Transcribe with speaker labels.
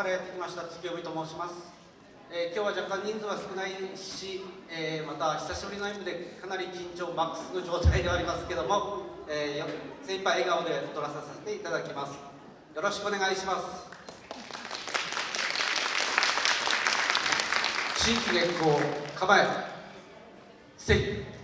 Speaker 1: からやってきました月帯と申します、えー、今日は若干人数は少ないし、えー、また久しぶりの演舞でかなり緊張マックスの状態ではありますけども、えー、精一杯笑顔で踊らさせていただきます。よろしくお願いします。新規月光構えせい